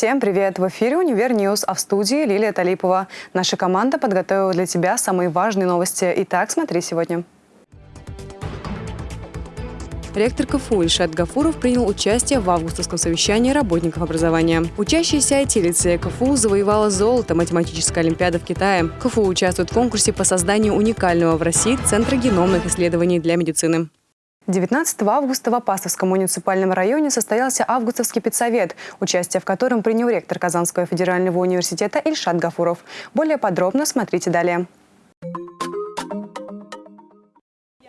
Всем привет! В эфире «Универ Ньюс», а в студии Лилия Талипова. Наша команда подготовила для тебя самые важные новости. Итак, смотри сегодня. Ректор КФУ Ильшат Гафуров принял участие в августовском совещании работников образования. Учащаяся IT-лицея КФУ завоевала золото математической олимпиады в Китае. КФУ участвует в конкурсе по созданию уникального в России Центра геномных исследований для медицины. 19 августа в Апастовском муниципальном районе состоялся августовский педсовет, участие в котором принял ректор Казанского федерального университета Ильшат Гафуров. Более подробно смотрите далее.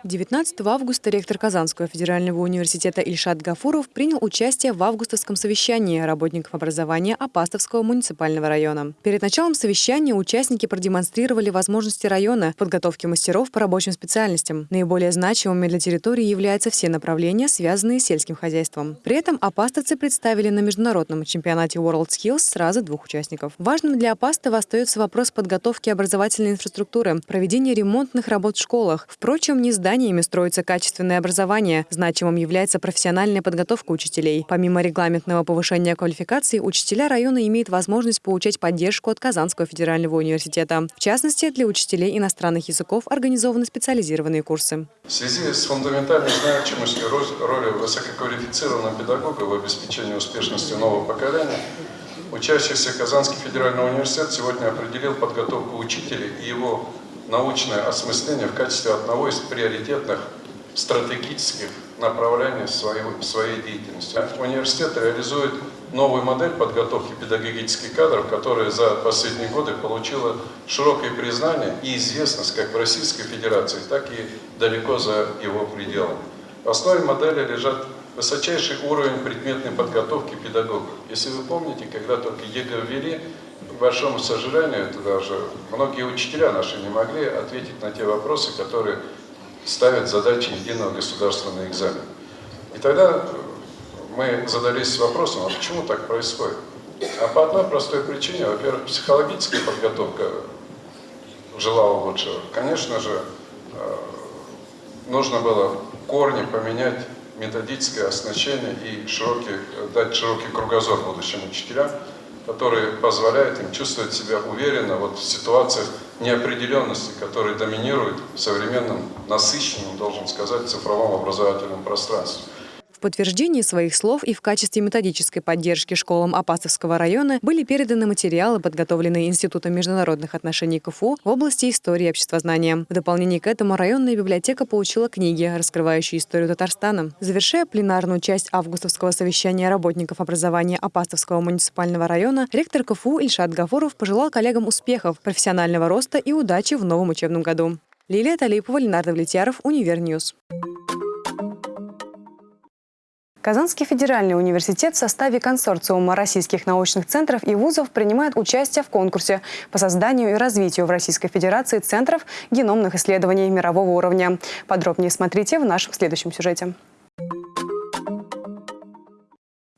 19 августа ректор Казанского федерального университета Ильшат Гафуров принял участие в августовском совещании работников образования Апастовского муниципального района. Перед началом совещания участники продемонстрировали возможности района в подготовке мастеров по рабочим специальностям. Наиболее значимыми для территории являются все направления, связанные с сельским хозяйством. При этом апастовцы представили на международном чемпионате World Skills сразу двух участников. Важным для Апастова остается вопрос подготовки образовательной инфраструктуры, проведения ремонтных работ в школах. Впрочем, не здание зданиями строится качественное образование. Значимым является профессиональная подготовка учителей. Помимо регламентного повышения квалификации, учителя района имеют возможность получать поддержку от Казанского федерального университета. В частности, для учителей иностранных языков организованы специализированные курсы. В связи с фундаментальной значимостью роли высококвалифицированного педагога в обеспечении успешности нового поколения, учащийся Казанский федеральный университет сегодня определил подготовку учителей и его научное осмысление в качестве одного из приоритетных стратегических направлений своей, своей деятельности. Университет реализует новую модель подготовки педагогических кадров, которая за последние годы получила широкое признание и известность как в Российской Федерации, так и далеко за его пределами. В основе модели лежат высочайший уровень предметной подготовки педагогов. Если вы помните, когда только ЕГЭ ввели, к большому сожалению, это даже многие учителя наши не могли ответить на те вопросы, которые ставят задачи единого государственного экзамена. И тогда мы задались вопросом, а почему так происходит? А по одной простой причине, во-первых, психологическая подготовка желала лучшего. Конечно же, э, нужно было корни поменять методическое оснащение и широкий, дать широкий кругозор будущим учителям, который позволяет им чувствовать себя уверенно вот в ситуациях неопределенности, которые доминируют в современном, насыщенном, должен сказать, цифровом образовательном пространстве подтверждении своих слов и в качестве методической поддержки школам Апасовского района были переданы материалы, подготовленные Институтом международных отношений КФУ в области истории и обществознания. В дополнение к этому районная библиотека получила книги, раскрывающие историю Татарстана. Завершая пленарную часть августовского совещания работников образования Апастовского муниципального района, ректор КФУ Ильшат Гафуров пожелал коллегам успехов, профессионального роста и удачи в новом учебном году. Лилия Талипова, Ленар Давлетьяров, Univer News. Казанский федеральный университет в составе консорциума российских научных центров и вузов принимает участие в конкурсе по созданию и развитию в Российской Федерации центров геномных исследований мирового уровня. Подробнее смотрите в нашем следующем сюжете.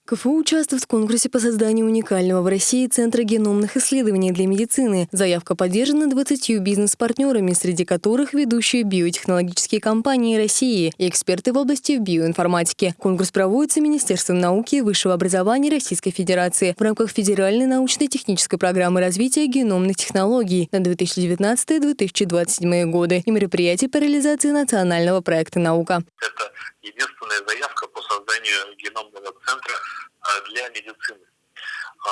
КФУ участвует в конкурсе по созданию уникального в России Центра геномных исследований для медицины. Заявка поддержана 20 бизнес-партнерами, среди которых ведущие биотехнологические компании России и эксперты в области биоинформатики. Конкурс проводится Министерством науки и высшего образования Российской Федерации в рамках Федеральной научно-технической программы развития геномных технологий на 2019-2027 годы и мероприятий по реализации национального проекта «Наука». Это единственная заявка по созданию геномного центра а, для медицины. А,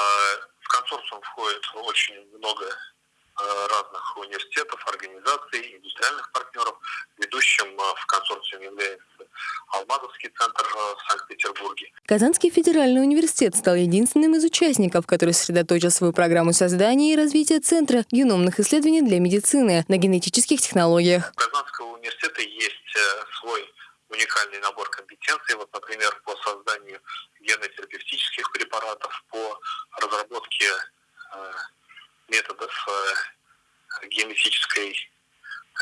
в консорциум входит очень много а, разных университетов, организаций, индустриальных партнеров. Ведущим в консорциуме является Алмазовский центр в Санкт-Петербурге. Казанский федеральный университет стал единственным из участников, который сосредоточил свою программу создания и развития Центра геномных исследований для медицины на генетических технологиях. У Казанского университета есть э, свой уникальный набор компетенций, вот, например, по созданию генотерапевтических препаратов, по разработке э, методов э, генетической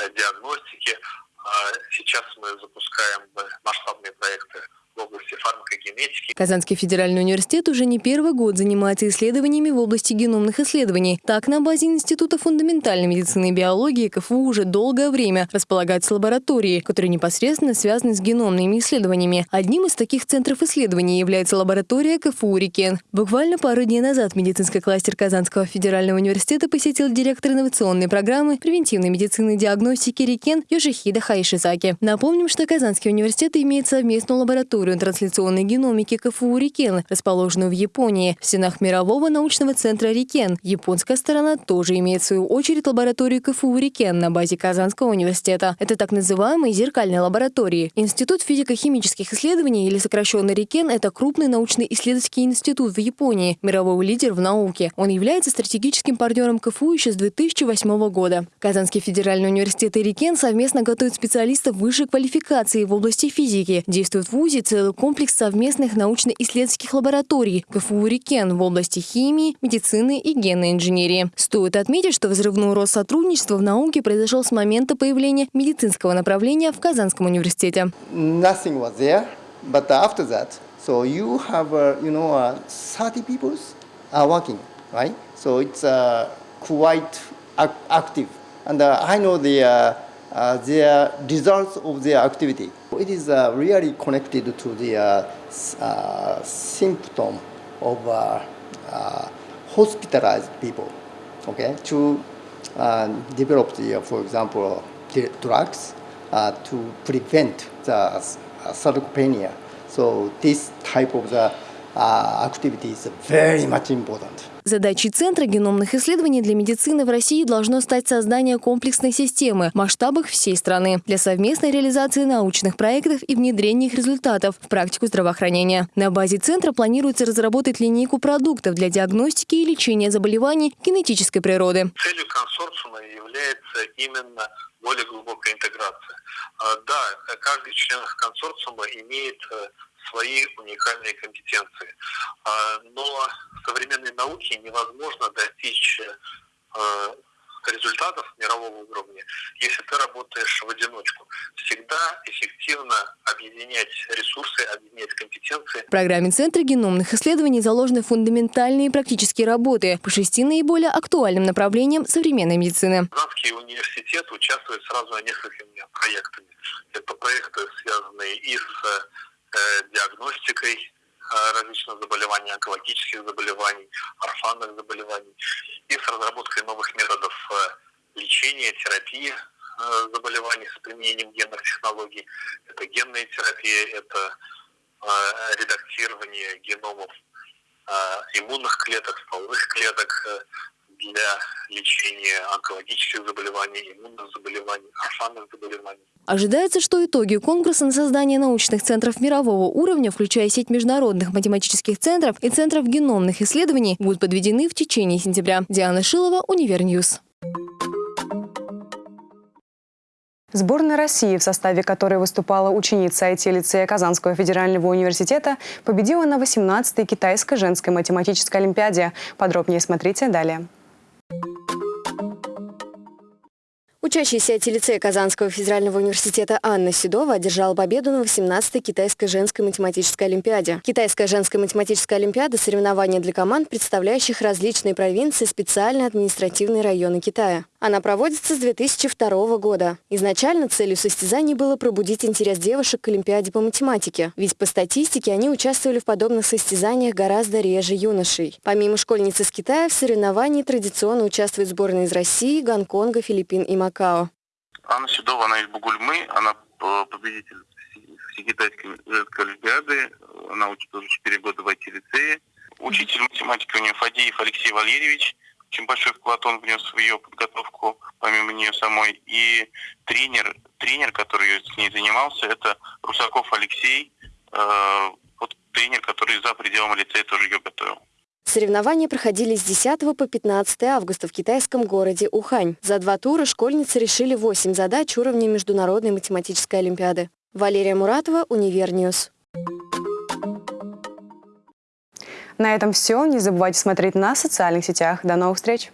э, диагностики. А сейчас мы запускаем масштабные проекты Казанский федеральный университет уже не первый год занимается исследованиями в области геномных исследований. Так, на базе Института фундаментальной медицины и биологии КФУ уже долгое время располагаются лаборатории, которые непосредственно связаны с геномными исследованиями. Одним из таких центров исследований является лаборатория КФУ «Рикен». Буквально пару дней назад медицинский кластер Казанского федерального университета посетил директор инновационной программы превентивной медицины и диагностики «Рикен» Йошихида Хайшизаки. Напомним, что Казанский университет имеет совместную лабораторию трансляционной геномики КФУ «Рикен», расположенную в Японии, в стенах мирового научного центра «Рикен». Японская сторона тоже имеет в свою очередь лабораторию КФУ «Рикен» на базе Казанского университета. Это так называемые зеркальные лаборатории. Институт физико-химических исследований, или сокращенно «Рикен», это крупный научно-исследовательский институт в Японии, мировой лидер в науке. Он является стратегическим партнером КФУ еще с 2008 года. Казанский федеральный университет и «Рикен» совместно готовят специалистов высшей квалификации в области физики. Действует в ВУЗе целый комплекс совместных научно-исследовательских лабораторий КФУ «Рикен» в области химии, медицины и генной инженерии. Стоит отметить, что взрывной рост сотрудничества в науке произошел с момента появления медицинского направления в Казанском университете. But after that, so you have, uh, you know, uh, 30 people are working, right? So it's uh, quite ac active. And uh, I know the, uh, uh, their results of their activity. It is uh, really connected to the uh, uh, symptom of uh, uh, hospitalized people, okay, to uh, develop the, uh, for example, drugs uh, to prevent the uh, sarcopenia. So this type of the important. Задачей Центра геномных исследований для медицины в России должно стать создание комплексной системы в масштабах всей страны для совместной реализации научных проектов и внедрения их результатов в практику здравоохранения. На базе Центра планируется разработать линейку продуктов для диагностики и лечения заболеваний генетической природы. Целью консорциума является именно более глубокая интеграция. А, Да, каждый член консорциума имеет э, свои уникальные компетенции, А, но в современной науке невозможно достичь э, результатов мирового уровня, если ты работаешь в одиночку. Всегда эффективно объединять ресурсы, объединять компетенции. В программе Центра геномных исследований заложены фундаментальные практические работы по шести наиболее актуальным направлениям современной медицины. Казанский университет участвует сразу несколькими проектами. Это проекты, связанные и с э, диагностикой э, различных заболеваний, онкологических заболеваний, орфанных заболеваний, и с разработкой новых методов э, лечения, терапии заболеваний с применением генных технологий. Это генная терапия, это редактирование геномов иммунных клеток, стволовых клеток для лечения онкологических заболеваний, иммунных заболеваний, орфанных заболеваний. Ожидается, что итоги конкурса на создание научных центров мирового уровня, включая сеть международных математических центров и центров геномных исследований, будут подведены в течение сентября. Диана Шилова, Univer News. Сборная России, в составе которой выступала ученица IT-лицея Казанского федерального университета, победила на 18-й китайской женской математической олимпиаде. Подробнее смотрите далее. Учащаяся IT-лицея Казанского федерального университета Анна Седова одержала победу на 18-й китайской женской математической олимпиаде. Китайская женская математическая олимпиада – соревнование для команд, представляющих различные провинции, специальные административные районы Китая. Она проводится с 2002 года. Изначально целью состязаний было пробудить интерес девушек к Олимпиаде по математике, ведь по статистике они участвовали в подобных состязаниях гораздо реже юношей. Помимо школьниц из Китая, в соревновании традиционно участвуют сборные из России, Гонконга, Филиппин и Макао. Анна Седова, она из Бугульмы, она э, победитель Всекитайской женской олимпиады, она учится уже 4 года в IT-лицее. Учитель математики у нее Фадеев Алексей Валерьевич, очень большой вклад он внес в ее подготовку, помимо нее самой. И тренер, тренер, который с ней занимался, это Русаков Алексей, э, вот тренер, который за пределами лицея тоже ее готовил. Соревнования проходили с 10 по 15 августа в китайском городе Ухань. За два тура школьницы решили 8 задач уровня Международной математической олимпиады. Валерия Муратова, Univer News. На этом все. Не забывайте смотреть на социальных сетях. До новых встреч!